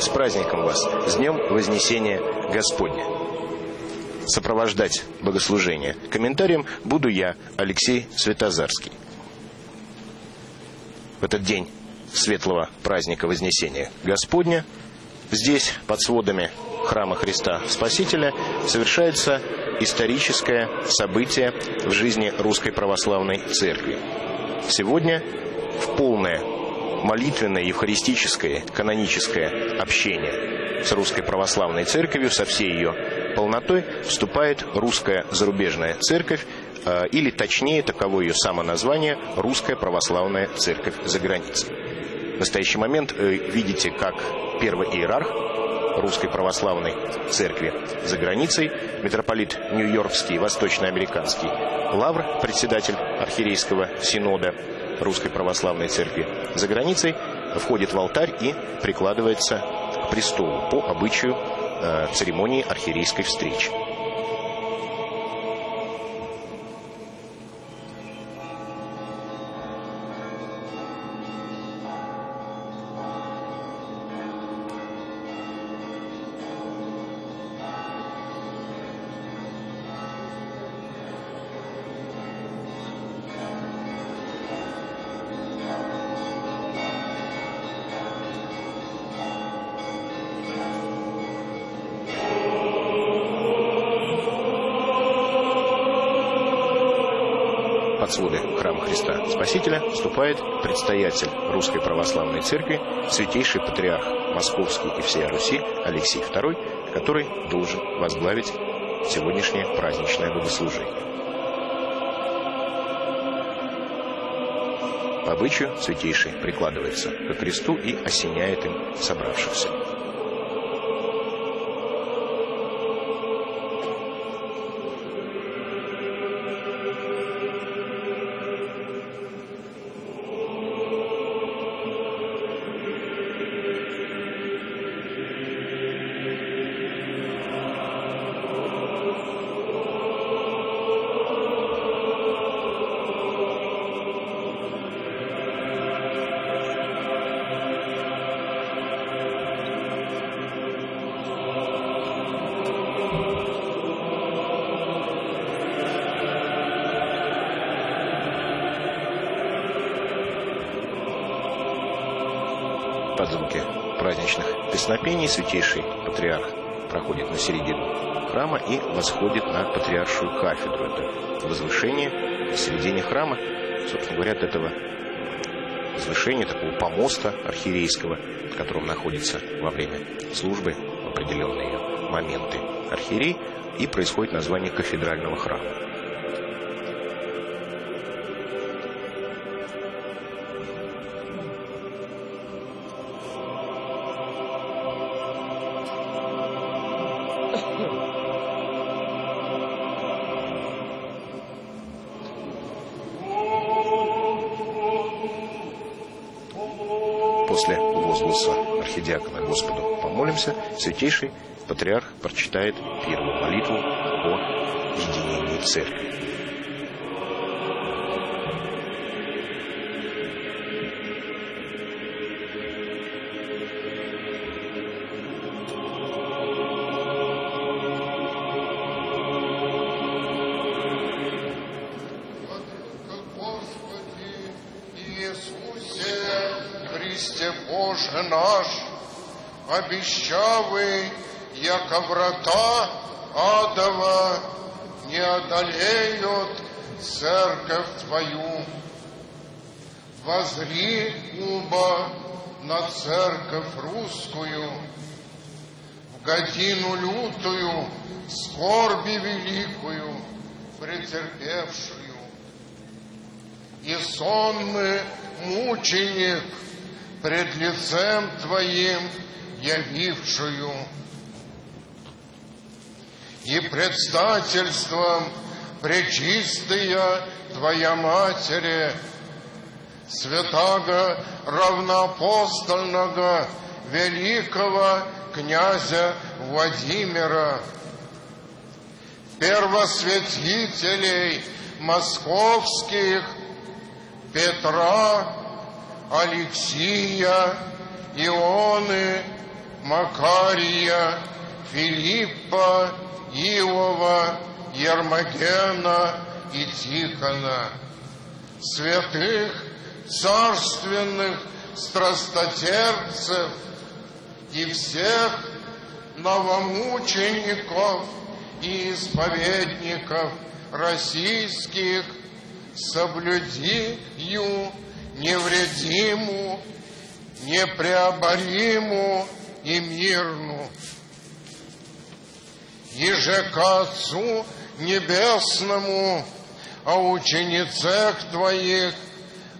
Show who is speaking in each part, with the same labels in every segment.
Speaker 1: с праздником вас, с Днем Вознесения Господня. Сопровождать богослужение комментарием буду я, Алексей Светозарский. В этот день светлого праздника Вознесения Господня здесь, под сводами храма Христа Спасителя, совершается историческое событие в жизни Русской Православной Церкви. Сегодня в полное молитвенное, евхаристическое, каноническое общение с Русской Православной Церковью, со всей ее полнотой, вступает Русская Зарубежная Церковь, э, или точнее, таково ее самоназвание, Русская Православная Церковь за границей. В настоящий момент э, видите, как первый иерарх Русской Православной Церкви за границей, митрополит Нью-Йоркский, Восточноамериканский Лавр, председатель Архиерейского Синода, Русской Православной Церкви за границей входит в алтарь и прикладывается к престолу по обычаю э, церемонии архиерейской встречи. Своды храма Христа Спасителя вступает предстоятель Русской Православной Церкви, святейший патриарх Московский и всея Руси Алексей II, который должен возглавить сегодняшнее праздничное богослужение. По обычаю святейший прикладывается к кресту и осеняет им собравшихся. Восходит на патриаршую кафедру. Это возвышение в середине храма, собственно говоря, от этого возвышения, такого помоста архиерейского, в котором находится во время службы в определенные моменты архиерей, и происходит название кафедрального храма. Святейший патриарх прочитает первую молитву о единении церкви.
Speaker 2: Христе Боже наш, обещавый, яко врата адова не одолеют церковь Твою. Возри, уба, на церковь русскую, в годину лютую, скорби великую, претерпевшую и сонный мученик пред лицем Твоим явившую, и предстательством пречистая Твоя Матери, святаго равноапостольного великого князя Владимира, первосвятителей московских Петра, Алексия, Ионы, Макария, Филиппа, Иова, Ермогена и Тихона, святых царственных страстотерпцев и всех новомучеников и исповедников российских, соблюди ю невредиму, непреобориму и мирну. Еже к Отцу Небесному, о ученицах Твоих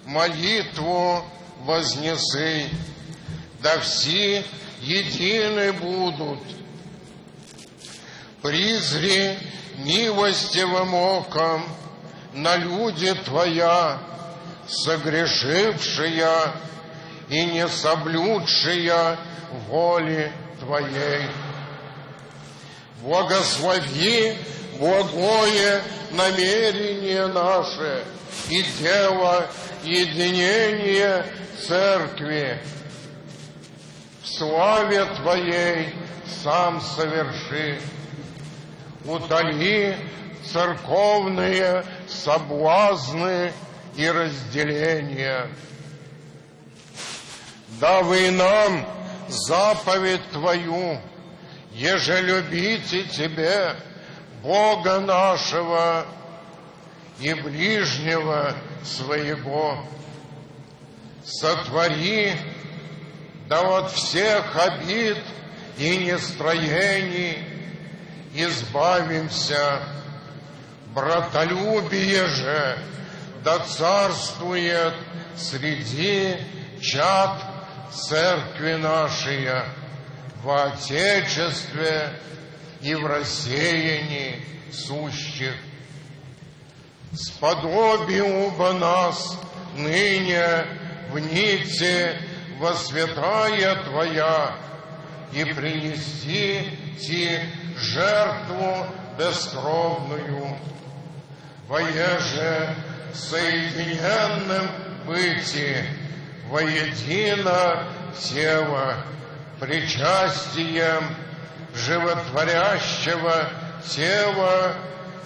Speaker 2: молитву вознесы, да все едины будут. Призри милостивым оком на люди Твоя, согрешившая и не соблюдшая воли Твоей. Благослови благое намерение наше и дело единения Церкви. В славе Твоей сам соверши. Удали церковные соблазны и разделения. Давай нам заповедь Твою, еже любите Тебе, Бога нашего и ближнего своего. Сотвори, да от всех обид и нестроений избавимся. Братолюбие же да царствует среди чад церкви нашей в Отечестве и в рассеянии сущих. Сподоби уба нас ныне в нити во святая Твоя и принести Ти жертву бескровную, воеже соединенным быти, воедино тело, причастием животворящего тела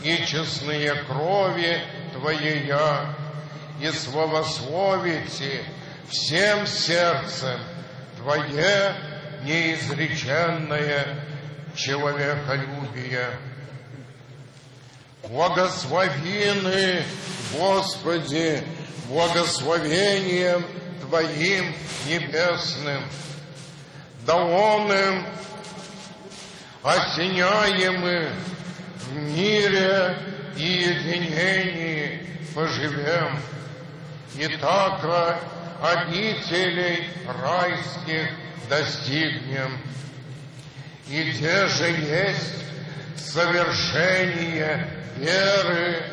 Speaker 2: и честные крови Твоея, и словословите всем сердцем Твое неизреченное человеколюбие. Благословины, Господи, благословением Твоим небесным, да он им осеняемы в мире и единении поживем, и так обителей райских достигнем. И где же есть совершение веры,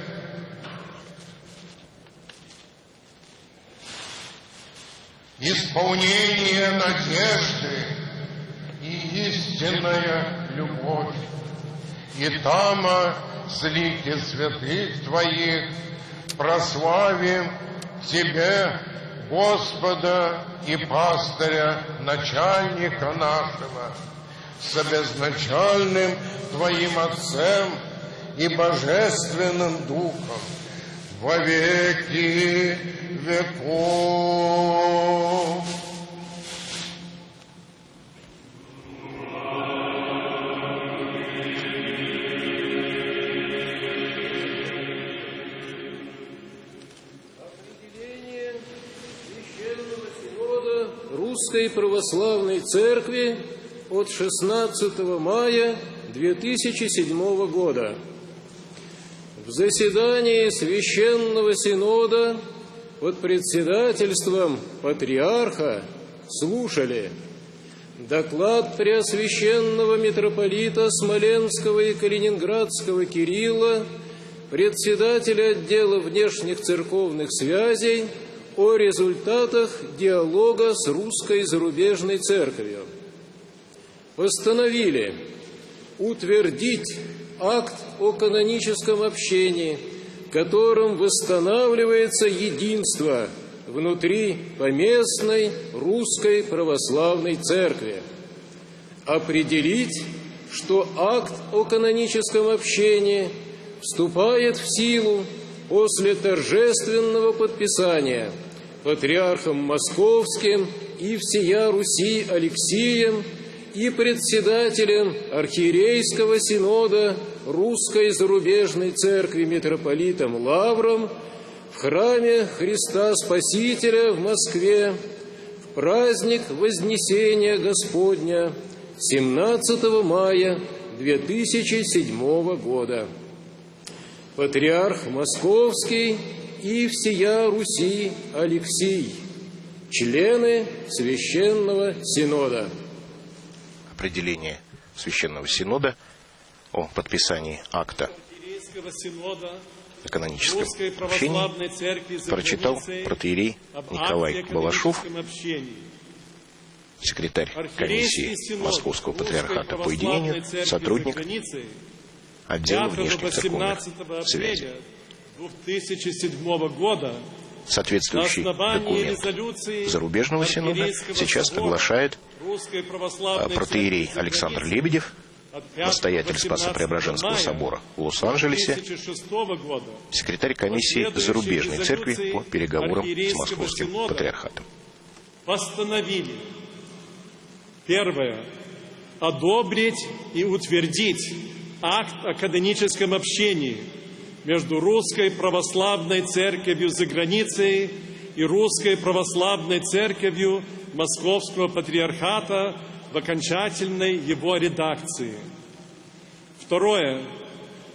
Speaker 2: исполнение надежды истинная любовь. И там с лики святых Твоих прославим Тебе, Господа и пастыря, начальника нашего, с обезначальным Твоим Отцем и Божественным Духом во веки веков.
Speaker 3: Русской Православной Церкви от 16 мая 2007 года. В заседании Священного Синода под председательством патриарха слушали доклад Преосвященного митрополита Смоленского и Калининградского Кирилла, председателя отдела внешних церковных связей о результатах диалога с русской зарубежной церковью. Постановили утвердить акт о каноническом общении, которым восстанавливается единство внутри поместной русской православной церкви. определить, что акт о каноническом общении вступает в силу после торжественного подписания патриархом Московским и всея Руси Алексием и председателем архиерейского синода Русской зарубежной церкви митрополитом Лавром в храме Христа Спасителя в Москве в праздник Вознесения Господня 17 мая 2007 года. Патриарх Московский и всея Руси Алексий, члены Священного Синода.
Speaker 1: Определение Священного Синода о подписании акта
Speaker 4: Синода
Speaker 1: о каноническом общении
Speaker 4: Православной Церкви за
Speaker 1: прочитал протеерей Николай Балашов, секретарь комиссии Московского патриархата по единению, сотрудник отдела
Speaker 4: 5
Speaker 1: внешних церковных
Speaker 4: 18
Speaker 1: связей.
Speaker 4: Апреля 2007 года
Speaker 1: Соответствующий документ зарубежного синода сейчас
Speaker 4: собора
Speaker 1: оглашает
Speaker 4: Русской
Speaker 1: а, протеерей Александр Лебедев,
Speaker 4: от 5
Speaker 1: настоятель
Speaker 4: 18
Speaker 1: Спасо-Преображенского собора в Лос-Анджелесе,
Speaker 4: 2006 года.
Speaker 1: секретарь комиссии зарубежной церкви по переговорам с Московским патриархатом.
Speaker 4: постановили первое. Одобрить и утвердить акт о каноническом общении между Русской Православной Церковью за границей и Русской Православной Церковью Московского Патриархата в окончательной его редакции. Второе.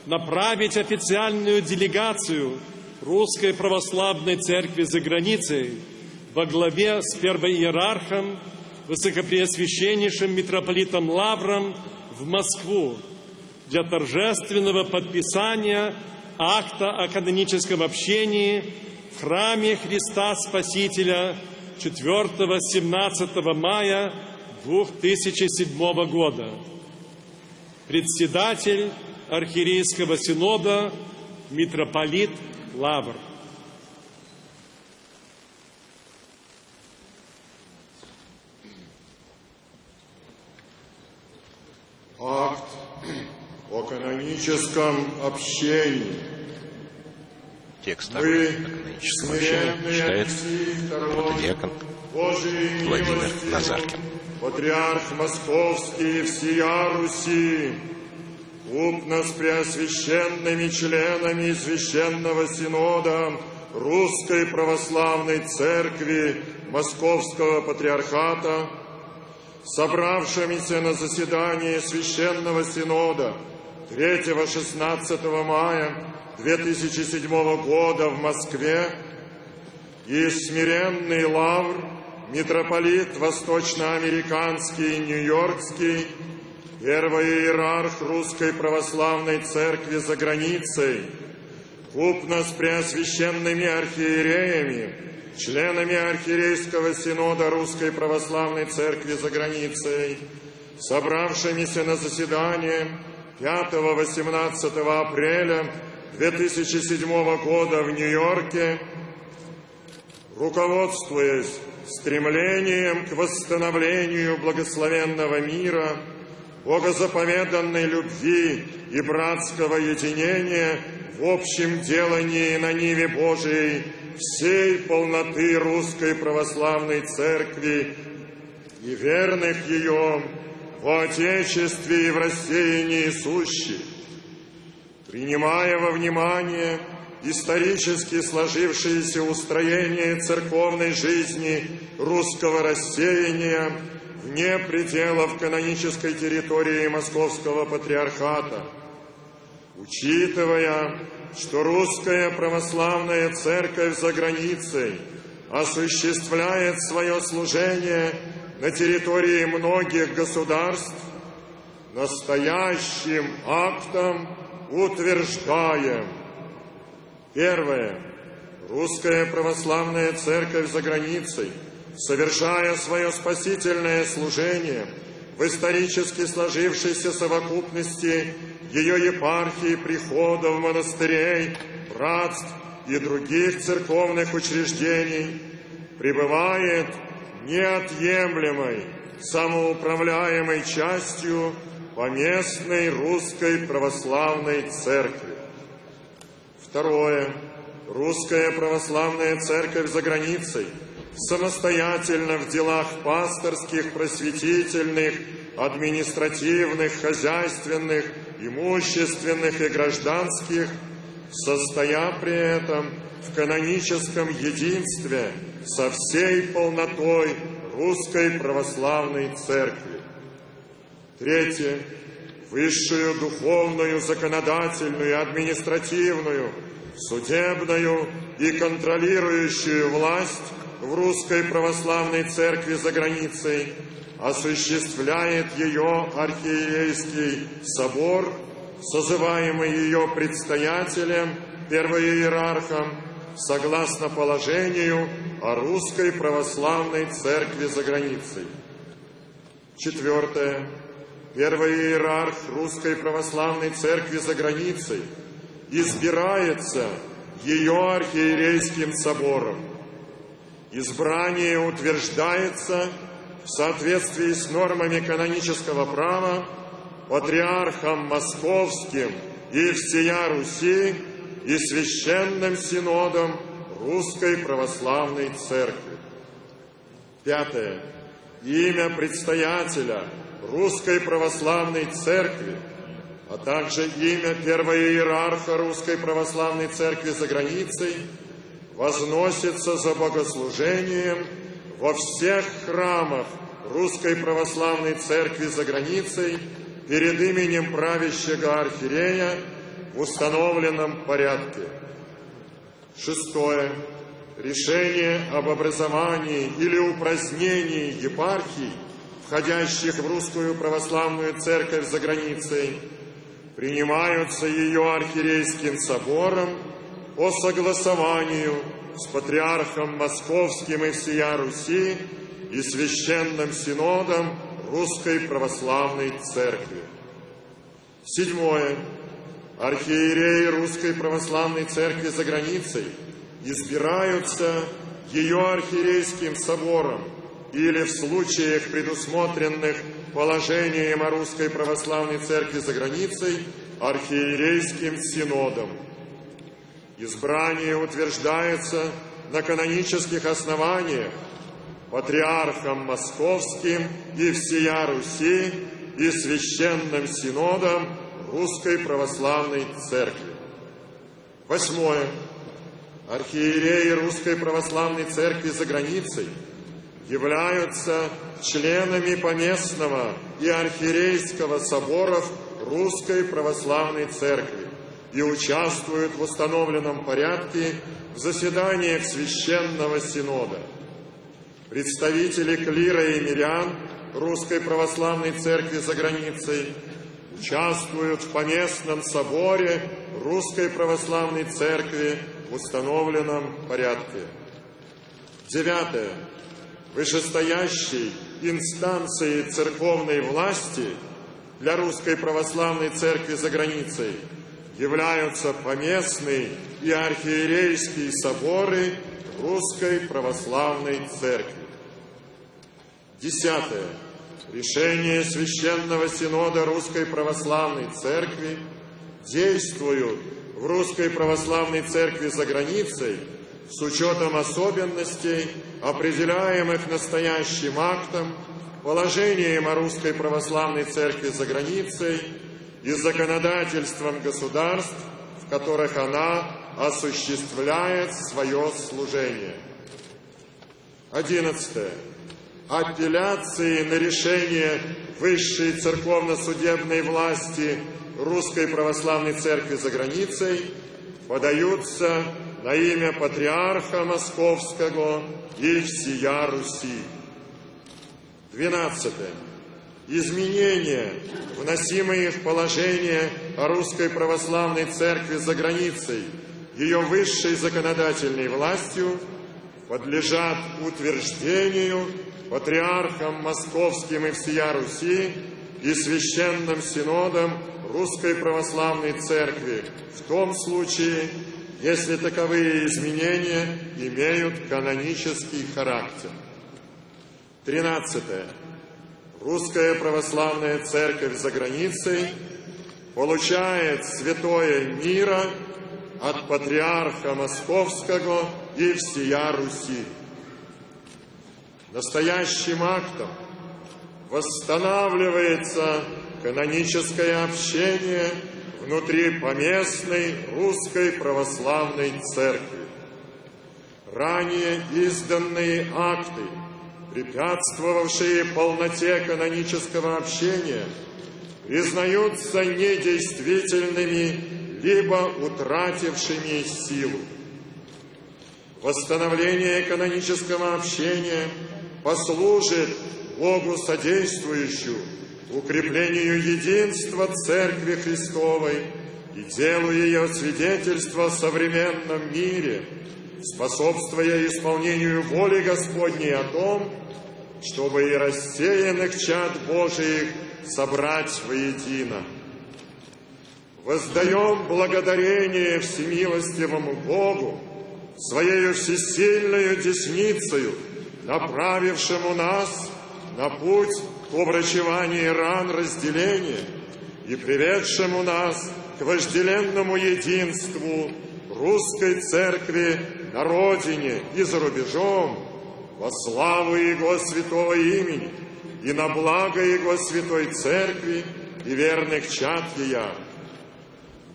Speaker 4: Направить официальную делегацию Русской Православной Церкви за границей во главе с первоиерархом, высокопреосвященнейшим митрополитом Лавром в Москву для торжественного подписания акта о каноническом общении в храме Христа Спасителя 4-17 мая 2007 года. Председатель Архиерейского Синода митрополит Лавр.
Speaker 5: Акт о каноническом общении.
Speaker 1: Текст
Speaker 5: Мы,
Speaker 1: каноническом общении читает протодиакон Владимир Назаркин.
Speaker 5: Патриарх Московский и всея Руси, купно с преосвященными членами Священного Синода Русской Православной Церкви Московского Патриархата, собравшимися на заседании Священного Синода 3-16 мая 2007 года в Москве, и смиренный лавр, митрополит Восточноамериканский и Нью-Йоркский, первый иерарх Русской Православной Церкви за границей, купно с преосвященными архиереями, членами Архиерейского Синода Русской Православной Церкви за границей, собравшимися на заседание 5-18 апреля 2007 года в Нью-Йорке, руководствуясь стремлением к восстановлению благословенного мира, богозаповеданной любви и братского единения в общем делании на Ниве Божией всей полноты Русской Православной Церкви и верных ее в Отечестве и в рассеянии сущих, принимая во внимание исторически сложившееся устроение церковной жизни русского рассеяния вне пределов канонической территории Московского Патриархата, учитывая, что русская православная церковь за границей осуществляет свое служение на территории многих государств, настоящим актом утверждаем. Первое. Русская православная церковь за границей, совершая свое спасительное служение в исторически сложившейся совокупности ее епархии, приходов, монастырей, братств и других церковных учреждений, пребывает неотъемлемой самоуправляемой частью поместной русской православной церкви. Второе. Русская православная церковь за границей самостоятельно в делах пасторских, просветительных, административных, хозяйственных, имущественных и гражданских, состоя при этом в каноническом единстве со всей полнотой Русской Православной Церкви. Третье. Высшую духовную, законодательную, административную, судебную и контролирующую власть в Русской Православной Церкви за границей осуществляет ее архиерейский собор, созываемый ее предстоятелем, первоиерархом, согласно положению о Русской Православной Церкви за границей. Четвертое. Первый иерарх Русской Православной Церкви за границей избирается ее архиерейским собором. Избрание утверждается в соответствии с нормами канонического права патриархом московским и всея Руси и священным синодом Русской Православной Церкви. Пятое. Имя предстоятеля Русской Православной Церкви, а также имя первого иерарха Русской Православной Церкви за границей возносится за богослужением во всех храмах Русской Православной Церкви за границей перед именем правящего архиерея установленном порядке. Шестое. Решение об образовании или упразднении епархий, входящих в Русскую Православную Церковь за границей, принимаются ее архиерейским собором по согласованию с Патриархом Московским и всея Руси и Священным Синодом Русской Православной Церкви. Седьмое. Архиереи Русской Православной Церкви за границей избираются ее архиерейским собором или в случаях, предусмотренных положением о Русской Православной Церкви за границей, архиерейским синодом. Избрание утверждается на канонических основаниях патриархом Московским и всея Руси и священным синодом Русской Православной Церкви. Восьмое. Архиереи Русской Православной Церкви за границей являются членами поместного и архиерейского соборов Русской Православной Церкви и участвуют в установленном порядке в заседаниях Священного Синода. Представители клира и мирян Русской Православной Церкви за границей участвуют в поместном соборе Русской Православной Церкви в установленном порядке. Девятое. Вышестоящей инстанцией церковной власти для Русской Православной Церкви за границей являются поместные и архиерейские соборы Русской Православной Церкви. Десятое. Решения Священного Синода Русской Православной Церкви действуют в Русской Православной Церкви за границей с учетом особенностей, определяемых настоящим актом, положением о Русской Православной Церкви за границей и законодательством государств, в которых она осуществляет свое служение. Одиннадцатое апелляции на решение высшей церковно-судебной власти Русской Православной Церкви за границей подаются на имя Патриарха Московского и всея Руси. Двенадцатое. Изменения, вносимые в положение о Русской Православной Церкви за границей, ее высшей законодательной властью, подлежат утверждению патриархом Московским и всея Руси и Священным Синодом Русской Православной Церкви в том случае, если таковые изменения имеют канонический характер. Тринадцатое. Русская Православная Церковь за границей получает святое мира от Патриарха Московского и всея Руси. Настоящим актом восстанавливается каноническое общение внутри поместной русской православной церкви. Ранее изданные акты, препятствовавшие полноте канонического общения, признаются недействительными либо утратившими силу. Восстановление канонического общения послужит Богу содействующую укреплению единства Церкви Христовой и делу ее свидетельства в современном мире, способствуя исполнению воли Господней о том, чтобы и рассеянных чад Божиих собрать воедино. Воздаем благодарение всемилостивому Богу, Своею всесильную десницею, направившему нас на путь к обрачеванию ран разделения и приведшему нас к вожделенному единству русской церкви на родине и за рубежом во славу Его святого имени и на благо Его святой церкви и верных чад Ея.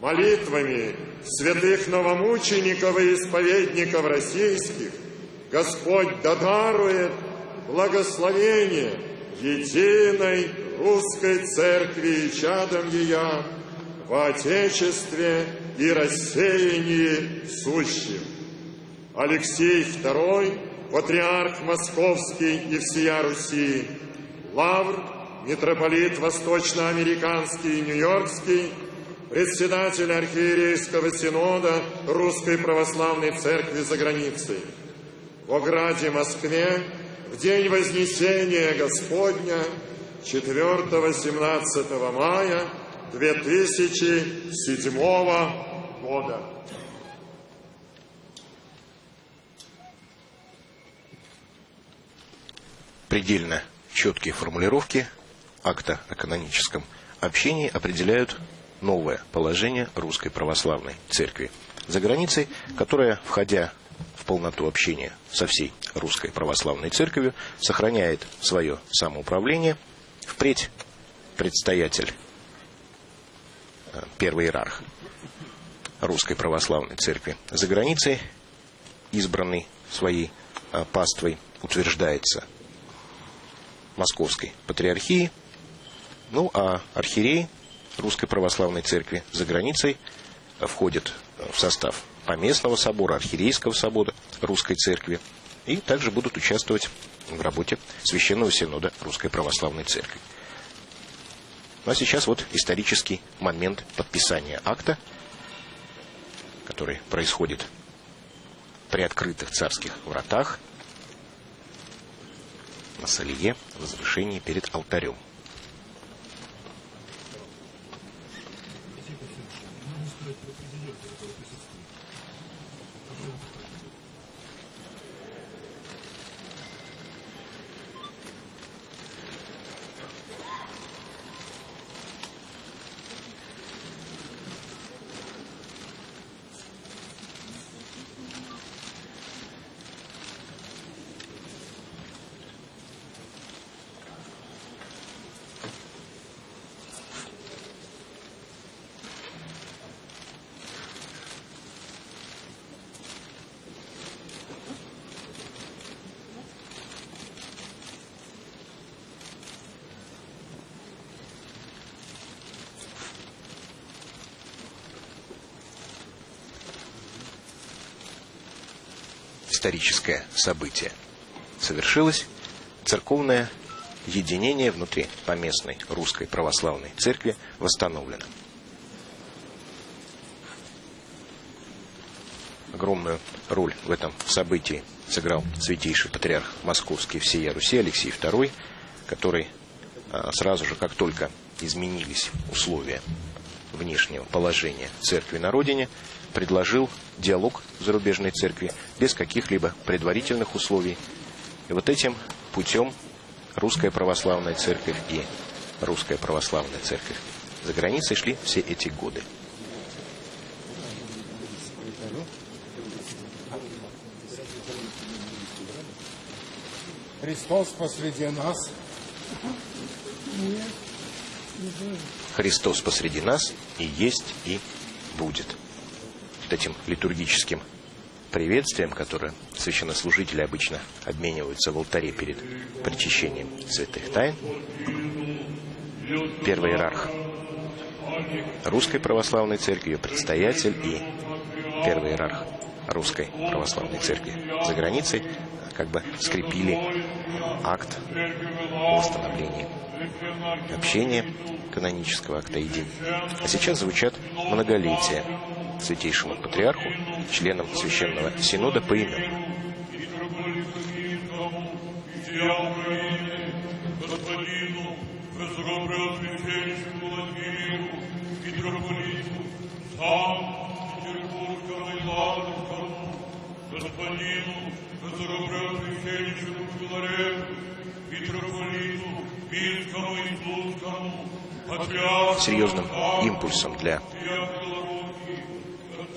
Speaker 5: Молитвами святых новомучеников и исповедников российских Господь додарует благословение единой русской церкви и чадом ее в Отечестве и рассеянии сущим. Алексей II, патриарх Московский и всея Руси, Лавр, митрополит Восточноамериканский и Нью-Йоркский, председатель архиерейского синода Русской Православной Церкви за границей. В ограде Москве в день Вознесения Господня 4-17 мая 2007 года.
Speaker 1: Предельно четкие формулировки акта о каноническом общении определяют новое положение Русской Православной Церкви за границей, которая, входя в полноту общения со всей Русской Православной Церковью, сохраняет свое самоуправление. Впредь предстоятель, э, первый иерарх Русской Православной Церкви за границей, избранный своей э, паствой, утверждается Московской Патриархии, ну а архиерей Русской Православной Церкви за границей входит в состав Поместного собора, Архиерейского собора Русской Церкви и также будут участвовать в работе Священного Синода Русской Православной Церкви. Ну а сейчас вот исторический момент подписания акта, который происходит при открытых царских вратах на Салие, возвышении перед алтарем. Историческое событие. Совершилось церковное единение внутри поместной русской православной церкви восстановлено. Огромную роль в этом событии сыграл святейший патриарх Московский всея Руси Алексей II, который а, сразу же, как только изменились условия внешнего положения церкви на родине, предложил диалог зарубежной церкви без каких-либо предварительных условий. И вот этим путем Русская Православная Церковь и Русская Православная Церковь за границей шли все эти годы.
Speaker 2: Христос посреди нас.
Speaker 1: Христос посреди нас и есть, и будет. Вот этим литургическим приветствием, которое священнослужители обычно обмениваются в алтаре перед причащением святых тайн, первый иерарх Русской Православной Церкви, ее предстоятель и первый иерарх Русской Православной Церкви за границей как бы скрепили акт восстановления общения канонического акта единия. А сейчас звучат многолетия святейшему патриарху, членам Священного Синода по именам.
Speaker 6: господину Высокопреосвященному Владимиру, митрополиту, сам Петербургскому и Ладожскому, господину Высокопреосвященному Филарету, митрополиту, Пинскому и Тульскому, патриарху,
Speaker 1: Серьезным импульсом для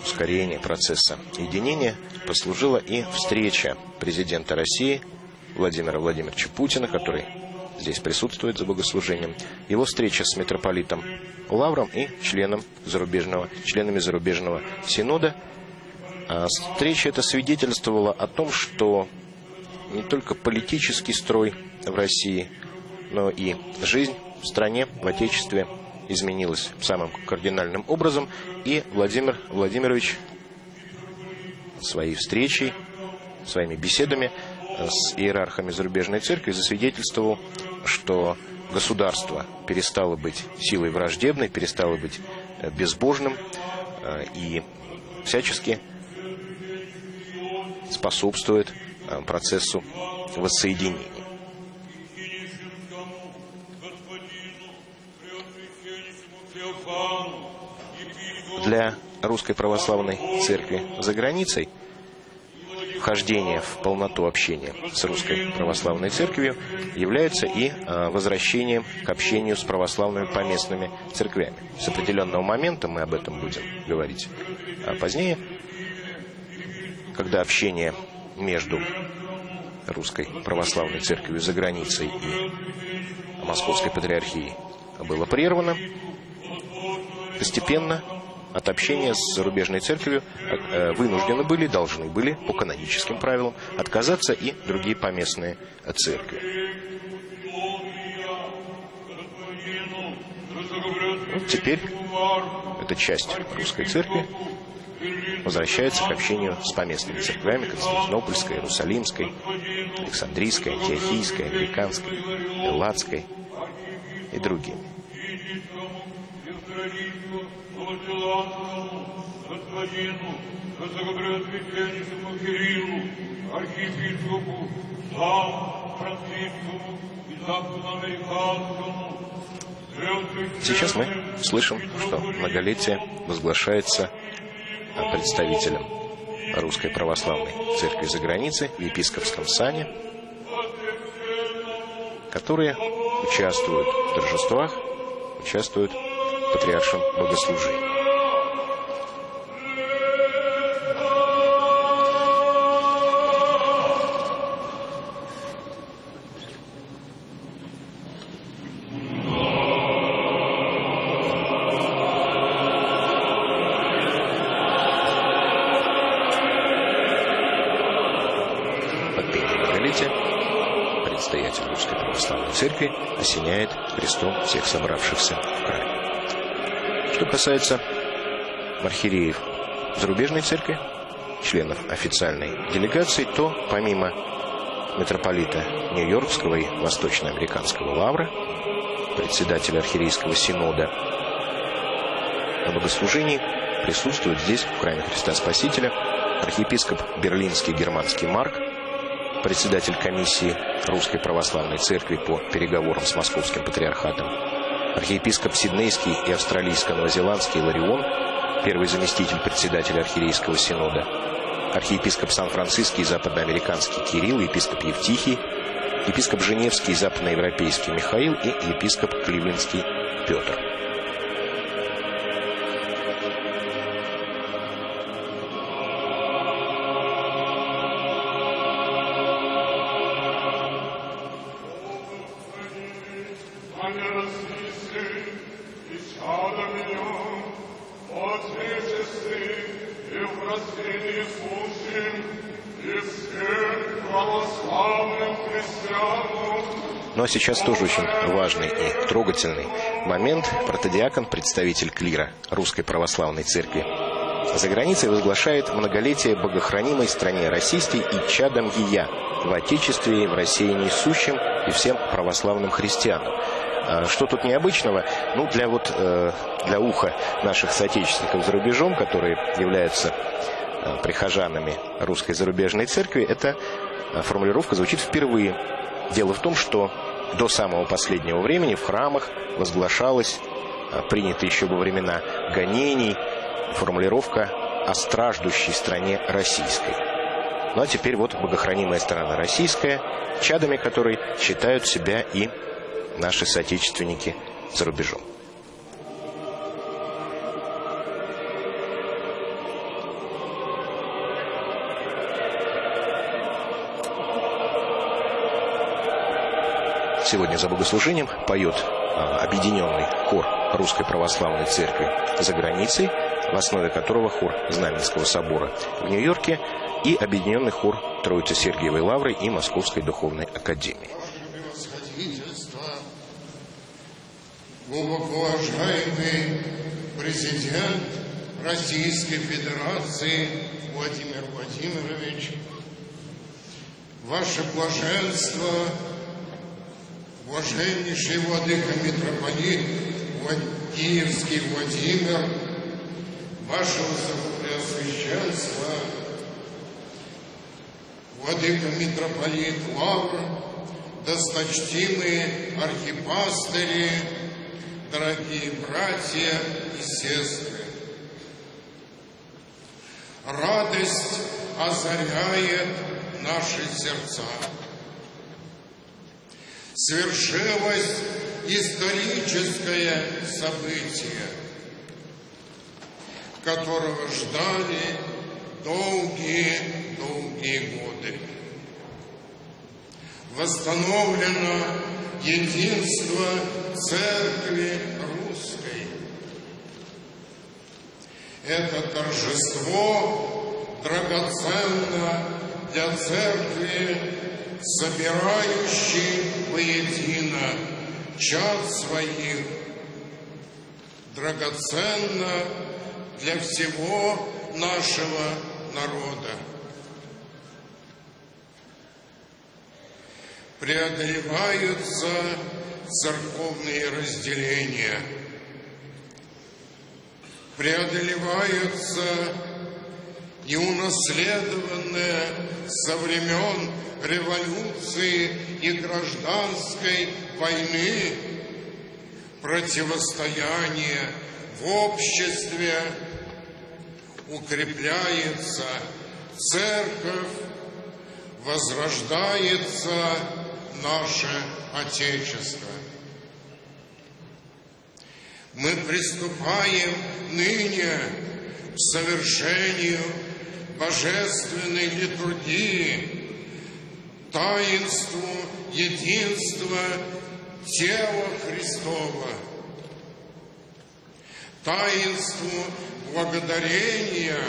Speaker 1: ускорения процесса единения послужила и встреча президента России Владимира Владимировича Путина, который здесь присутствует за богослужением, его встреча с митрополитом Лавром и членом зарубежного, членами зарубежного синода. А встреча эта свидетельствовала о том, что не только политический строй в России, но и жизнь в стране, в Отечестве изменилась самым кардинальным образом, и Владимир Владимирович своей встречей, своими беседами с иерархами зарубежной церкви засвидетельствовал, что государство перестало быть силой враждебной, перестало быть э, безбожным э, и всячески способствует э, процессу воссоединения. Для Русской Православной Церкви за границей вхождение в полноту общения с Русской Православной Церковью является и а, возвращением к общению с православными поместными церквями. С определенного момента мы об этом будем говорить а позднее, когда общение между Русской Православной Церковью за границей и Московской Патриархией было прервано, постепенно от общения с зарубежной церковью э, вынуждены были, должны были по каноническим правилам отказаться и другие поместные церкви. Вот теперь эта часть русской церкви возвращается к общению с поместными церквями Константинопольской, Иерусалимской, Александрийской, Антиохийской, Американской, Элладской и другими.
Speaker 6: Господину Высокопреосвященнейшему Кириллу, архиепископу, сам Францискому и западноамериканскому,
Speaker 1: Сейчас мы слышим, что многолетие возглашается представителем Русской Православной Церкви за границей в епископском сане, которые участвуют в торжествах, участвуют патриаршем богослужении. Предстоятель Русской Православной Церкви осеняет крестом всех собравшихся в храме. Что касается архиереев зарубежной церкви, членов официальной делегации, то помимо митрополита Нью-Йоркского и Восточноамериканского лавра, председателя архиерейского синода, на богослужении присутствует здесь, в храме Христа Спасителя, архиепископ Берлинский германский Марк, председатель комиссии Русской Православной Церкви по переговорам с Московским Патриархатом, архиепископ Сиднейский и австралийско-новозеландский Ларион, первый заместитель председателя Архиерейского Синода, архиепископ Сан-Франциский и западноамериканский Кирилл, епископ Евтихий, епископ Женевский западноевропейский Михаил и епископ Кливлендский Петр. Сейчас тоже очень важный и трогательный момент. Протодиакон, представитель клира Русской Православной Церкви, за границей возглашает многолетие богохранимой стране российской и чадом ее в Отечестве в России несущим и всем православным христианам. А что тут необычного? Ну, для вот э, для уха наших соотечественников за рубежом, которые являются э, прихожанами русской зарубежной церкви, эта э, формулировка звучит впервые. Дело в том, что до самого последнего времени в храмах возглашалась, а, принята еще во времена гонений, формулировка о страждущей стране российской. Ну а теперь вот богохранимая страна российская, чадами которой считают себя и наши соотечественники за рубежом. Сегодня за богослужением поет а, объединенный хор Русской Православной Церкви за границей, в основе которого хор Знаменского собора в Нью-Йорке и объединенный хор Троицы Сергиевой Лавры и Московской Духовной Академии.
Speaker 2: глубоко уважаемый президент Российской Федерации Владимир Владимирович, ваше блаженство – Блаженнейший Владыка Митрополит Киевский Владимир, Вашего Преосвященства, Владыка Митрополит Лавр, досточтимые архипастыри, дорогие братья и сестры. Радость озаряет наши сердца свершилось историческое событие, которого ждали долгие-долгие годы. Восстановлено единство Церкви Русской. Это торжество драгоценно для Церкви собирающий воедино чад своих, драгоценно для всего нашего народа. Преодолеваются церковные разделения, преодолеваются неунаследованное со времен революции и гражданской войны противостояние в обществе укрепляется церковь, возрождается наше Отечество. Мы приступаем ныне к совершению божественной литургии, таинству единства тела Христова, таинству благодарения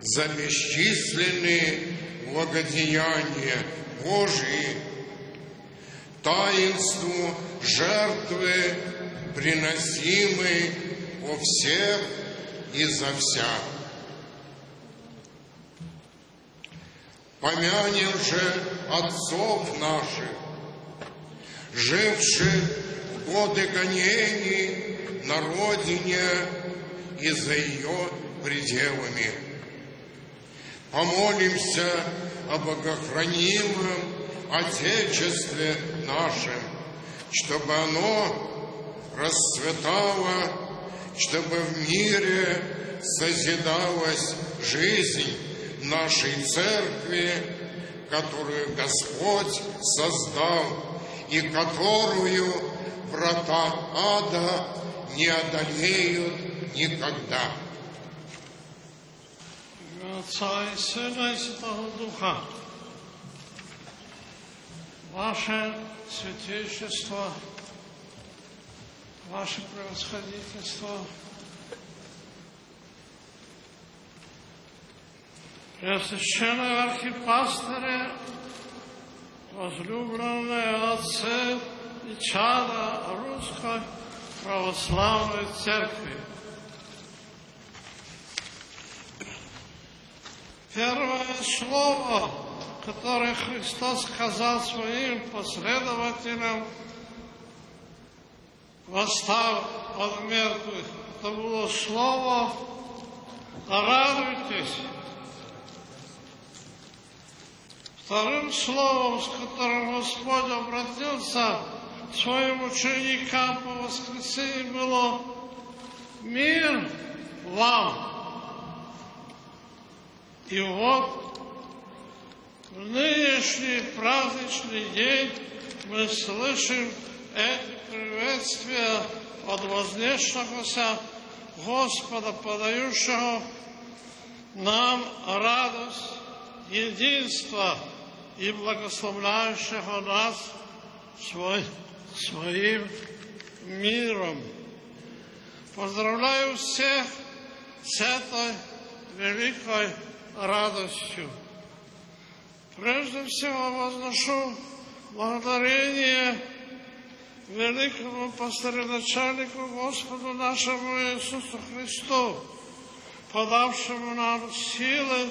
Speaker 2: за бесчисленные благодеяния Божии, таинству жертвы, приносимой во всех и за всех. Помянем же отцов наших, живших в годы гонений на родине и за ее пределами. Помолимся о богохранимом Отечестве нашем, чтобы оно расцветало, чтобы в мире созидалась жизнь нашей церкви, которую Господь создал и которую врата ада не одолеют никогда.
Speaker 7: Отца и Сына и Святого Духа, Ваше Святейшество, Ваше Превосходительство, Преосвященные архипастыре, возлюбленные отцы и чада Русской Православной Церкви, Первое слово, которое Христос сказал своим последователям, восстав от мертвых, это было слово «радуйтесь». Вторым словом, с которым Господь обратился к своим ученикам по воскресенье, было «Мир вам». И вот в нынешний праздничный день мы слышим эти приветствия от вознесшегося Господа, подающего нам радость, единство и благословляющего нас свой, своим миром. Поздравляю всех с этой великой радостью. Прежде всего возношу благодарение великому пастыреначальнику Господу нашему Иисусу Христу, подавшему нам силы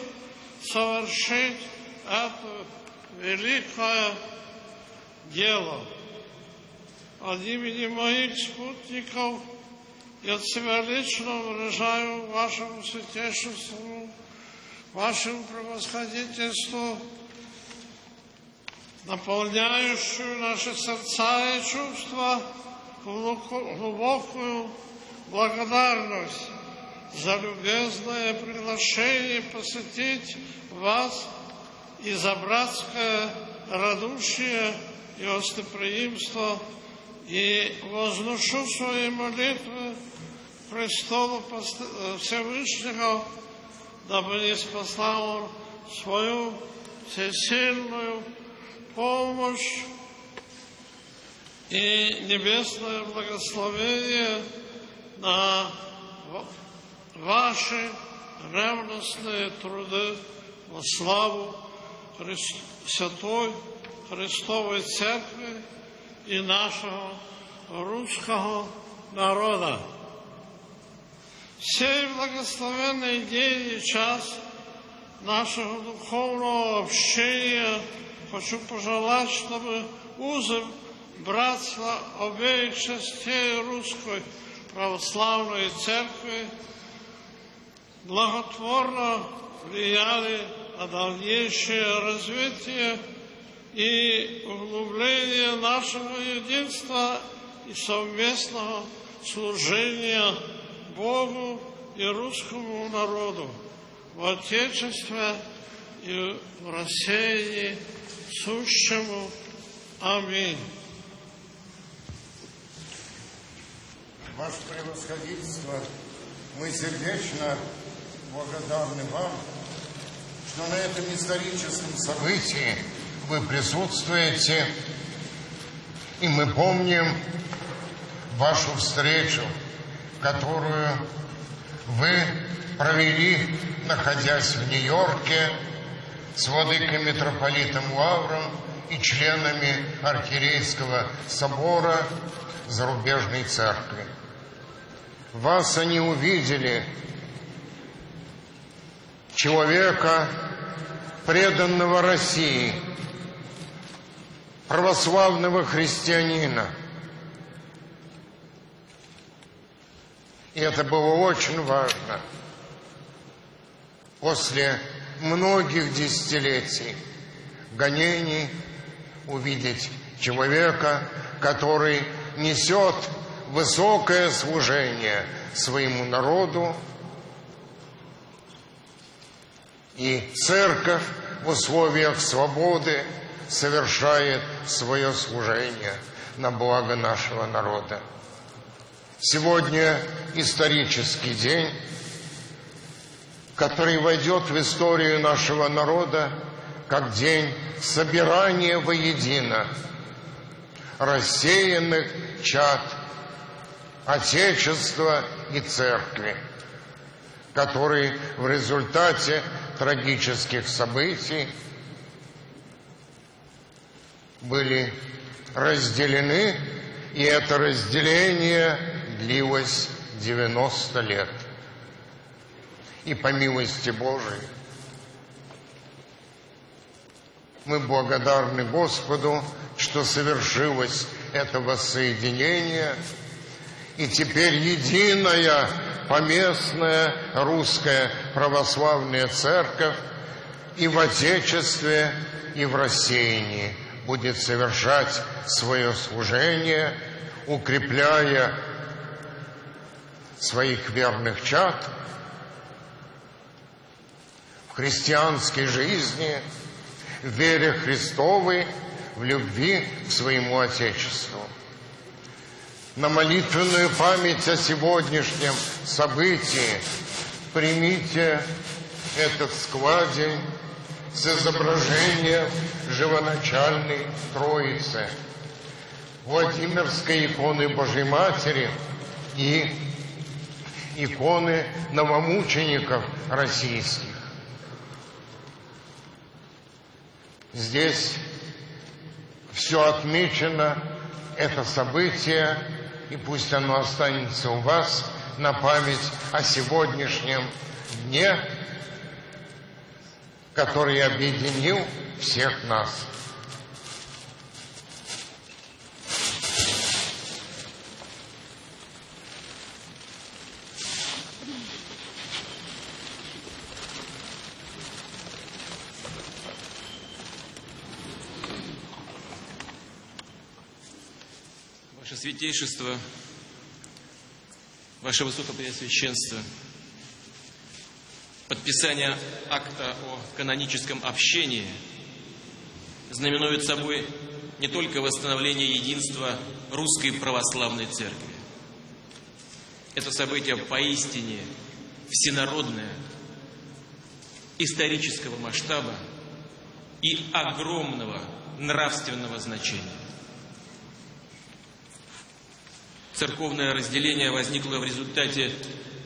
Speaker 7: совершить это великое дело. От имени моих спутников я от себя лично выражаю вашему святейшеству вашему превосходительству, наполняющую наши сердца и чувства глубокую благодарность за любезное приглашение посетить вас и за братское радушие и гостеприимство, и возношу свои молитвы престолу Всевышнего, дабы не спасал Он свою всесильную помощь и небесное благословение на ваши ревностные труды во славу Святой Христовой Церкви и нашего русского народа. Сей благословенный день и час нашего духовного общения хочу пожелать, чтобы узы братства обеих частей Русской Православной Церкви благотворно влияли на дальнейшее развитие и углубление нашего единства и совместного служения Богу и русскому народу в Отечестве и в рассеянии сущему. Аминь.
Speaker 2: Ваше превосходительство, мы сердечно благодарны вам, что на этом историческом событии вы присутствуете, и мы помним вашу встречу – которую вы провели, находясь в Нью-Йорке, с владыкой митрополитом Лавром и членами Архиерейского собора зарубежной церкви. Вас они увидели, человека, преданного России, православного христианина – И это было очень важно. После многих десятилетий гонений увидеть человека, который несет высокое служение своему народу, и церковь в условиях свободы совершает свое служение на благо нашего народа. Сегодня исторический день, который войдет в историю нашего народа как день собирания воедино рассеянных чад Отечества и Церкви, которые в результате трагических событий были разделены, и это разделение длилось 90 лет. И по милости Божией мы благодарны Господу, что совершилось это воссоединение, и теперь единая поместная русская православная церковь и в Отечестве, и в рассеянии будет совершать свое служение, укрепляя своих верных чад в христианской жизни, в вере Христовой, в любви к своему Отечеству. На молитвенную память о сегодняшнем событии примите этот складень с изображением живоначальной Троицы, Владимирской иконы Божьей Матери и иконы новомучеников российских. Здесь все отмечено, это событие, и пусть оно останется у вас на память о сегодняшнем дне, который объединил всех нас.
Speaker 8: Святейшество, Ваше Высокопреосвященство, подписание акта о каноническом общении знаменует собой не только восстановление единства Русской Православной Церкви. Это событие поистине всенародное, исторического масштаба и огромного нравственного значения. Церковное разделение возникло в результате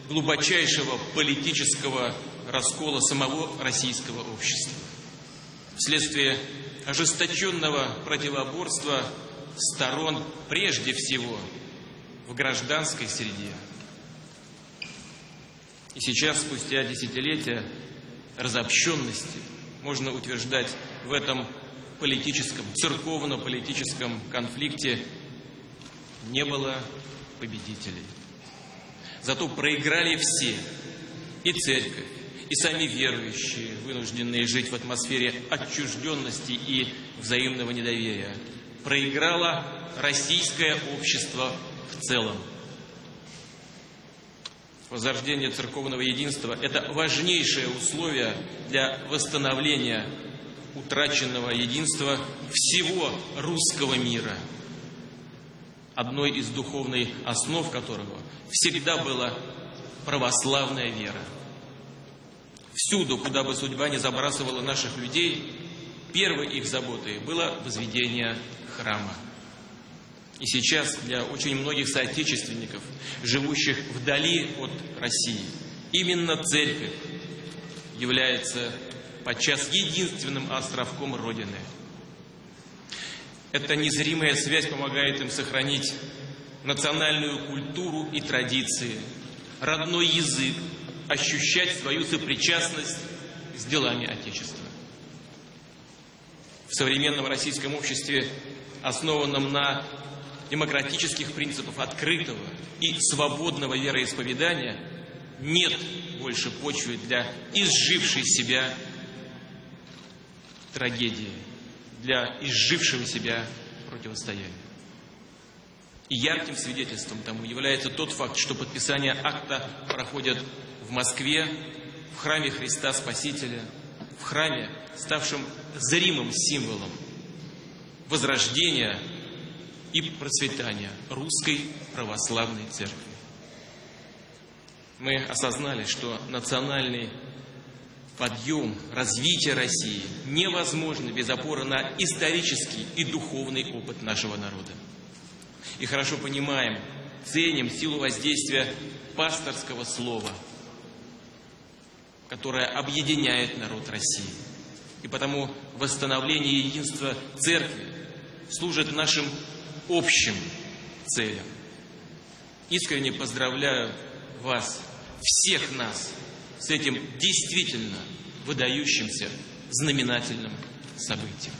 Speaker 8: глубочайшего политического раскола самого российского общества. Вследствие ожесточенного противоборства сторон прежде всего в гражданской среде. И сейчас, спустя десятилетия разобщенности, можно утверждать в этом политическом, церковно-политическом конфликте не было победителей. Зато проиграли все, и церковь, и сами верующие, вынужденные жить в атмосфере отчужденности и взаимного недоверия. Проиграло российское общество в целом. Возрождение церковного единства – это важнейшее условие для восстановления утраченного единства всего русского мира – одной из духовных основ которого всегда была православная вера. Всюду, куда бы судьба не забрасывала наших людей, первой их заботой было возведение храма. И сейчас для очень многих соотечественников, живущих вдали от России, именно церковь является подчас единственным островком Родины – эта незримая связь помогает им сохранить национальную культуру и традиции, родной язык, ощущать свою сопричастность с делами Отечества. В современном российском обществе, основанном на демократических принципах открытого и свободного вероисповедания, нет больше почвы для изжившей себя трагедии для изжившего себя противостояния. И ярким свидетельством тому является тот факт, что подписание акта проходит в Москве, в храме Христа Спасителя, в храме, ставшем зримым символом возрождения и процветания русской православной церкви. Мы осознали, что национальный подъем, развитие России невозможно без опоры на исторический и духовный опыт нашего народа. И хорошо понимаем, ценим силу воздействия пасторского слова, которое объединяет народ России. И потому восстановление единства Церкви служит нашим общим целям. Искренне поздравляю вас, всех нас, с этим действительно выдающимся знаменательным событием.